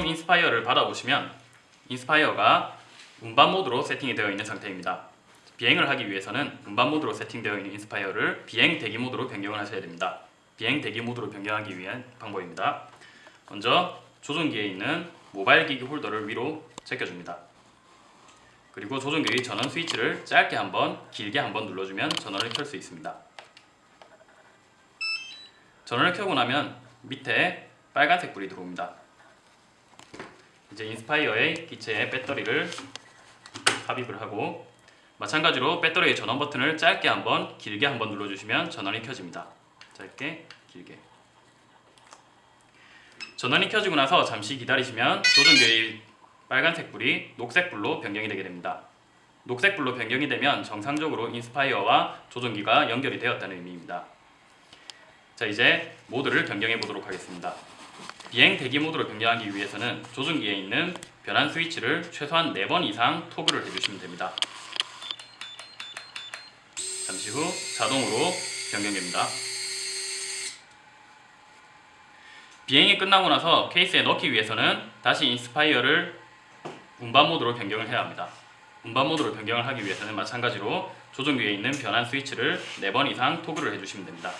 Inspire를 받아보시면 Inspire가 운반 모드로 세팅이 되어 있는 상태입니다. 비행을 하기 위해서는 운반 모드로 세팅되어 있는 Inspire를 비행 대기 모드로 변경을 하셔야 됩니다. 비행 대기 모드로 변경하기 위한 방법입니다. 먼저 조종기에 있는 모바일 기기 홀더를 위로 제껴줍니다. 그리고 조종기의 전원 스위치를 짧게 한번 길게 한번 눌러주면 전원을 켤 수 있습니다. 전원을 켜고 나면 밑에 빨간색 불이 들어옵니다. 이제 인스파이어의 기체에 배터리를 삽입을 하고 마찬가지로 배터리의 전원 버튼을 짧게 한번 길게 한번 눌러주시면 전원이 켜집니다. 짧게 길게 전원이 켜지고 나서 잠시 기다리시면 조종기의 빨간색 불이 녹색 불로 변경이 되게 됩니다. 녹색 불로 변경이 되면 정상적으로 인스파이어와 조종기가 연결이 되었다는 의미입니다. 자 이제 모드를 변경해 보도록 하겠습니다. 비행 대기 모드로 변경하기 위해서는 조종기에 있는 변환 스위치를 최소한 4번 이상 토글을 해주시면 됩니다. 잠시 후 자동으로 변경됩니다. 비행이 끝나고 나서 케이스에 넣기 위해서는 다시 Inspire를 운반 모드로 변경을 해야 합니다. 운반 모드로 변경을 하기 위해서는 마찬가지로 조종기에 있는 변환 스위치를 4번 이상 토글을 해주시면 됩니다.